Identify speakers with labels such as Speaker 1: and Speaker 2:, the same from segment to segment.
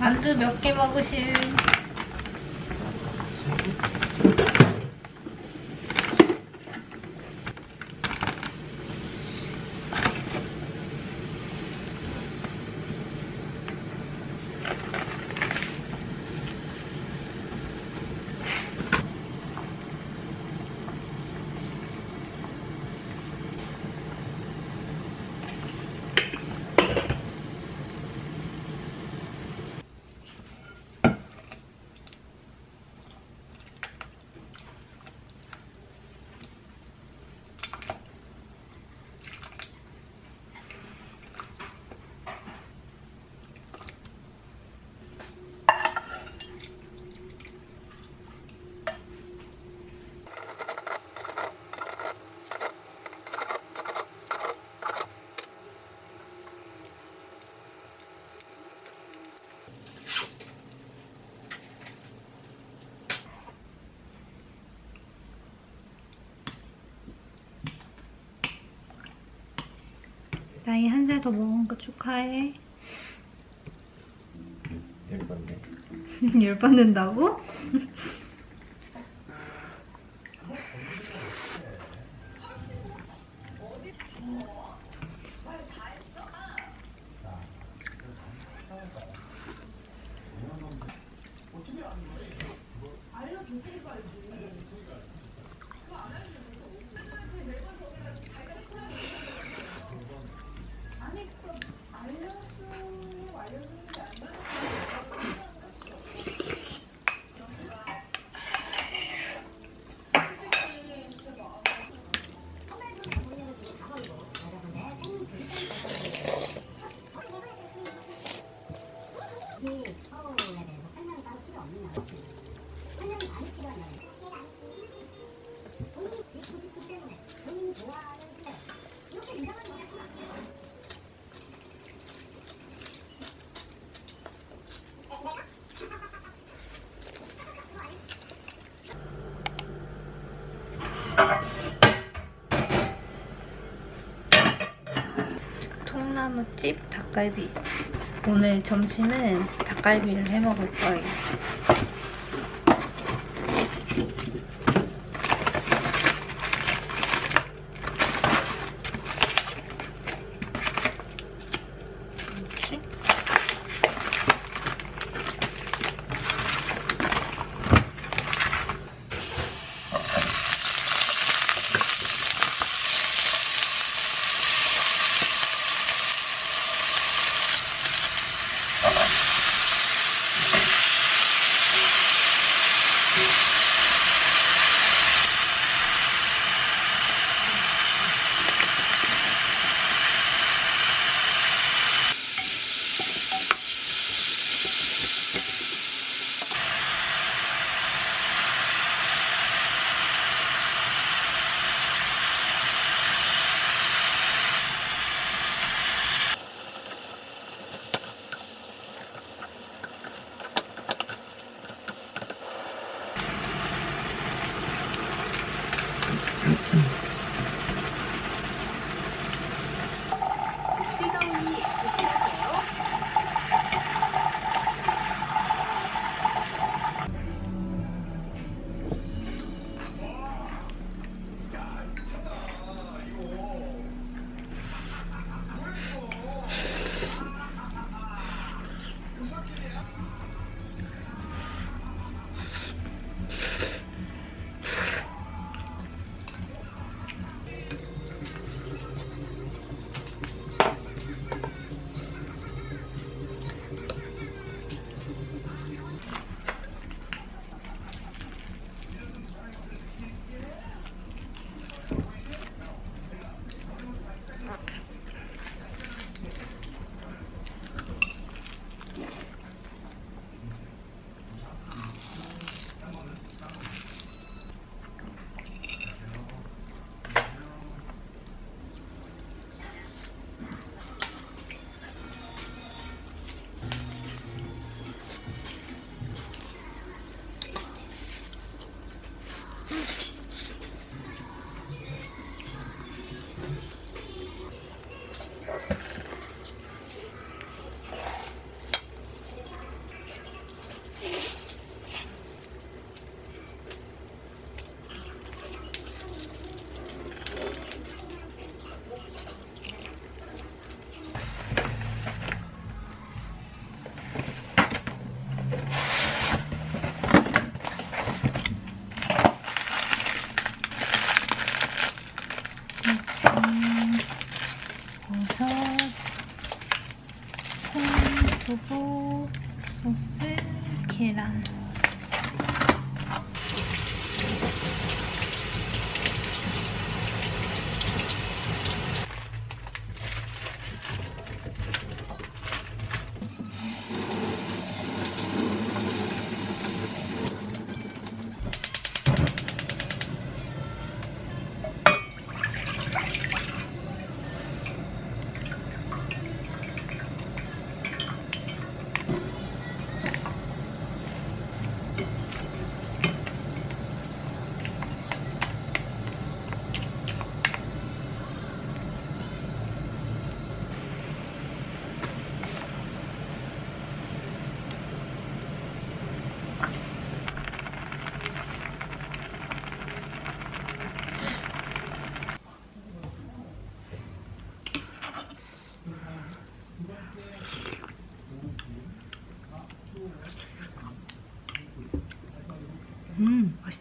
Speaker 1: 만두 몇 개 먹으실? 나이 한 살 더 먹은 거 축하해.
Speaker 2: 예쁜데.
Speaker 1: 열받는다고? 집 닭갈비. 오늘 점심은 닭갈비를 해 먹을 거예요.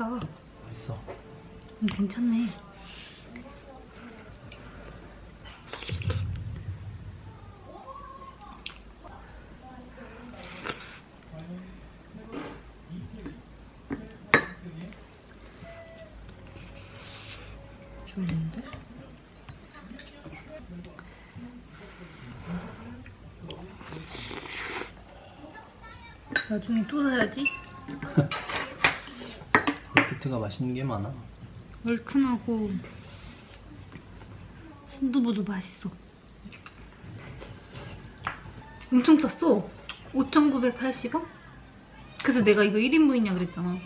Speaker 1: 맛있다.
Speaker 2: 맛있어.
Speaker 1: 음, 괜찮네. 좋은데? 나중에 또 사야지.
Speaker 2: 밀키트가 맛있는 게 많아.
Speaker 1: 얼큰하고 순두부도 맛있어. 엄청 쌌어. 5,980원? 그래서 내가 이거 1인분이냐 그랬잖아.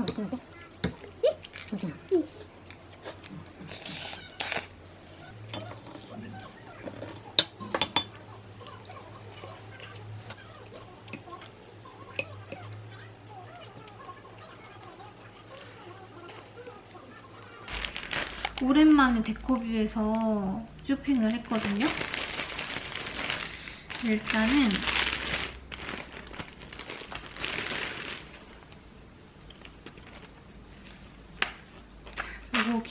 Speaker 3: 엄청 맛있는데? 괜찮아.
Speaker 1: 오랜만에 데코뷰에서 쇼핑을 했거든요. 일단은 이거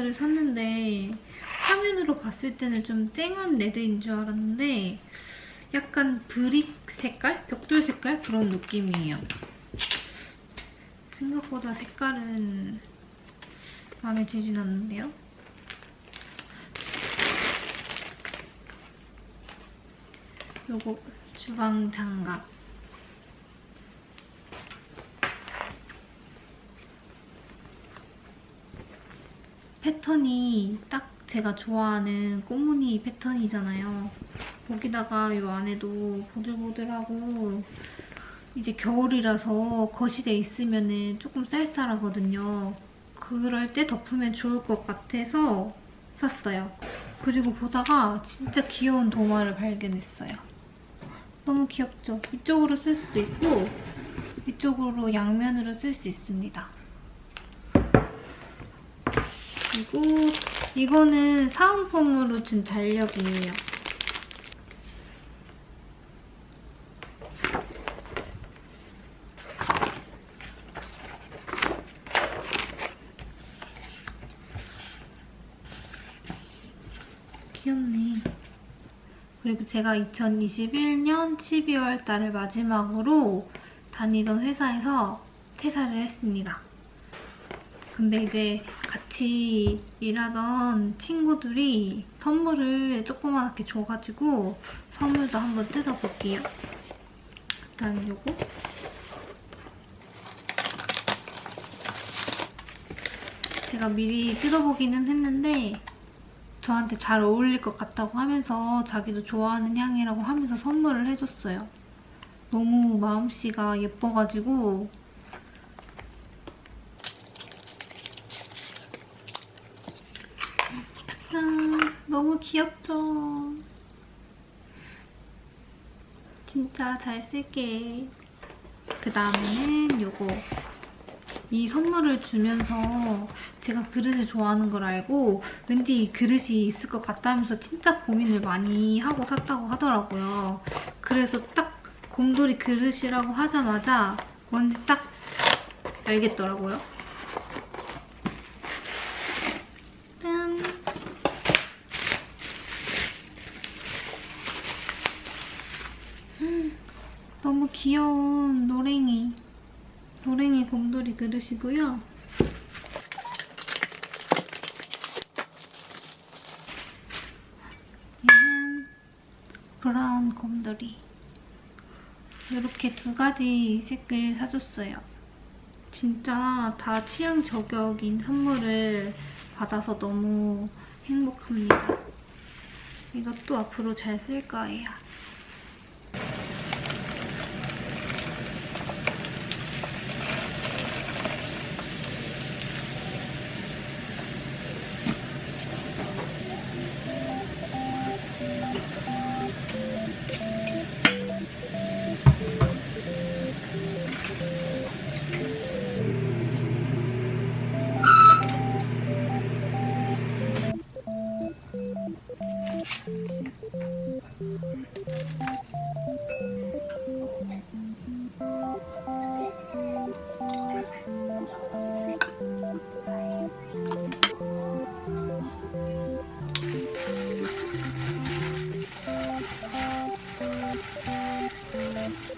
Speaker 1: kitchen cloth를 샀는데 화면으로 봤을 때는 좀 쨍한 red인 줄 알았는데 약간 brick 색깔? 벽돌 색깔? 그런 느낌이에요. 생각보다 색깔은 마음에 들진 않는데요. 요거 주방 장갑. 패턴이 딱 제가 좋아하는 꽃무늬 패턴이잖아요. 거기다가 이 안에도 보들보들하고 이제 겨울이라서 거실에 있으면 조금 쌀쌀하거든요. 그럴 때 덮으면 좋을 것 같아서 샀어요. 그리고 보다가 진짜 귀여운 도마를 발견했어요. 너무 귀엽죠? 이쪽으로 쓸 수도 있고 이쪽으로 양면으로 쓸 수 있습니다. 그리고 이거는 사은품으로 준 달력이에요. 귀엽네. 그리고 제가 2021년 12월 달을 마지막으로 다니던 회사에서 퇴사를 했습니다. 근데 이제 같이 일하던 친구들이 선물을 조그맣게 줘가지고 선물도 한번 뜯어볼게요. 일단 요거. 제가 미리 뜯어보기는 했는데 저한테 잘 어울릴 것 같다고 하면서 자기도 좋아하는 향이라고 하면서 선물을 해줬어요. 너무 마음씨가 예뻐가지고 아, 짠! 너무 귀엽죠? 진짜 잘 쓸게. 그 다음에는 요거. 이 선물을 주면서 제가 그릇을 좋아하는 걸 알고 왠지 이 그릇이 있을 것 같다 면서 진짜 고민을 많이 하고 샀다고 하더라고요. 그래서 딱 곰돌이 그릇이라고 하자마자 뭔지 딱 알겠더라고요. 짠! 음, 너무 귀여운 노랭이. 노랭이 곰돌이 그릇이고요. 얘는 브라운 곰돌이. 이렇게 두 가지 색을 사줬어요. 진짜 다 취향 저격인 선물을 받아서 너무 행복합니다. 이것도 앞으로 잘 쓸 거예요.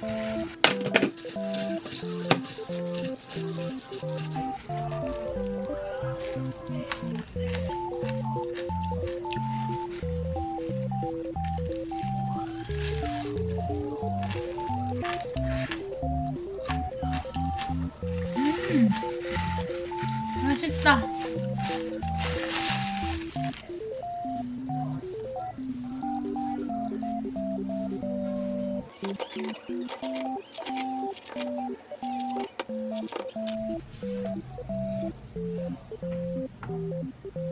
Speaker 1: 맛있 Thank you.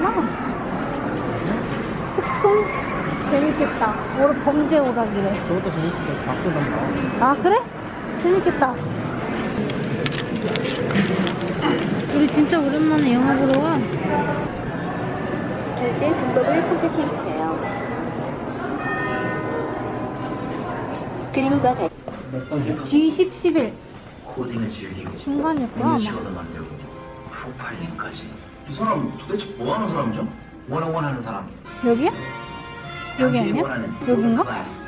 Speaker 1: 람 많아. 특송? 재밌겠다. 오늘 범죄 오락이래.
Speaker 2: 저것도 재밌게 바꾸던가.
Speaker 1: 아, 그래? 재밌겠다. 우리 진짜 오랜만에 영화 보러 와.
Speaker 3: 결제 방법을 선택해주세요. 그림과 같이
Speaker 1: G10, 11
Speaker 4: 코딩을 즐기고
Speaker 1: 중간이었구나 아마.
Speaker 4: 음식으로 만들고 프로파일링까지 이 사람 도대체 뭐 하는 사람이죠? 원어원 하는 사람
Speaker 1: 여기야? 여기
Speaker 4: 당신이
Speaker 1: 아니야?
Speaker 4: 원하는
Speaker 1: 여긴가?
Speaker 4: 클래스